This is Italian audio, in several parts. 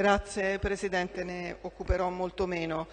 Grazie Presidente, ne occuperò molto meno.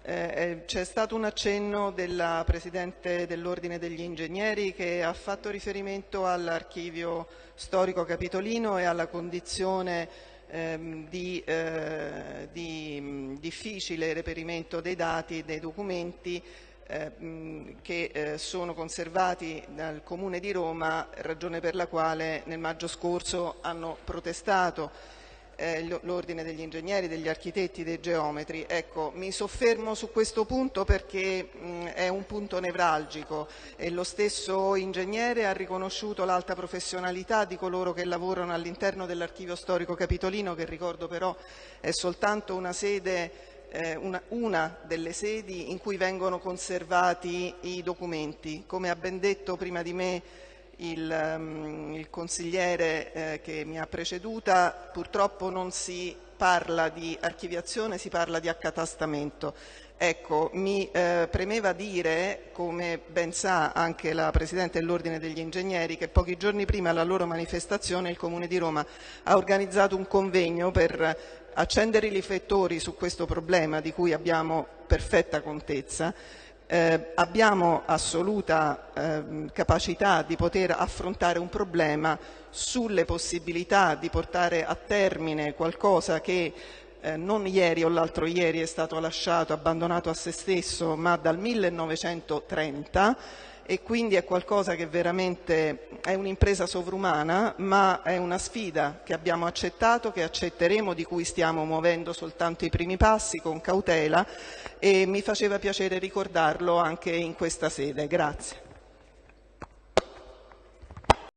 Eh, eh, c'è stato un accenno della Presidente dell'Ordine degli Ingegneri che ha fatto riferimento all'archivio storico capitolino e alla condizione ehm, di, eh, di difficile reperimento dei dati e dei documenti eh, che eh, sono conservati dal Comune di Roma, ragione per la quale nel maggio scorso hanno protestato eh, l'ordine degli ingegneri, degli architetti, dei geometri. Ecco, mi soffermo su questo punto perché mh, è un punto nevralgico e lo stesso ingegnere ha riconosciuto l'alta professionalità di coloro che lavorano all'interno dell'archivio storico capitolino, che ricordo però è soltanto una sede eh, una, una, delle sedi in cui vengono conservati i documenti. Come ha ben detto prima di me il, um, il consigliere eh, che mi ha preceduta, purtroppo non si parla di archiviazione, si parla di accatastamento. Ecco, mi eh, premeva dire, come ben sa anche la Presidente dell'Ordine degli Ingegneri, che pochi giorni prima della loro manifestazione il Comune di Roma ha organizzato un convegno per accendere i riflettori su questo problema di cui abbiamo perfetta contezza eh, abbiamo assoluta eh, capacità di poter affrontare un problema sulle possibilità di portare a termine qualcosa che eh, non ieri o l'altro ieri è stato lasciato, abbandonato a se stesso, ma dal 1930 e quindi è qualcosa che veramente è un'impresa sovrumana, ma è una sfida che abbiamo accettato, che accetteremo, di cui stiamo muovendo soltanto i primi passi con cautela e mi faceva piacere ricordarlo anche in questa sede. Grazie.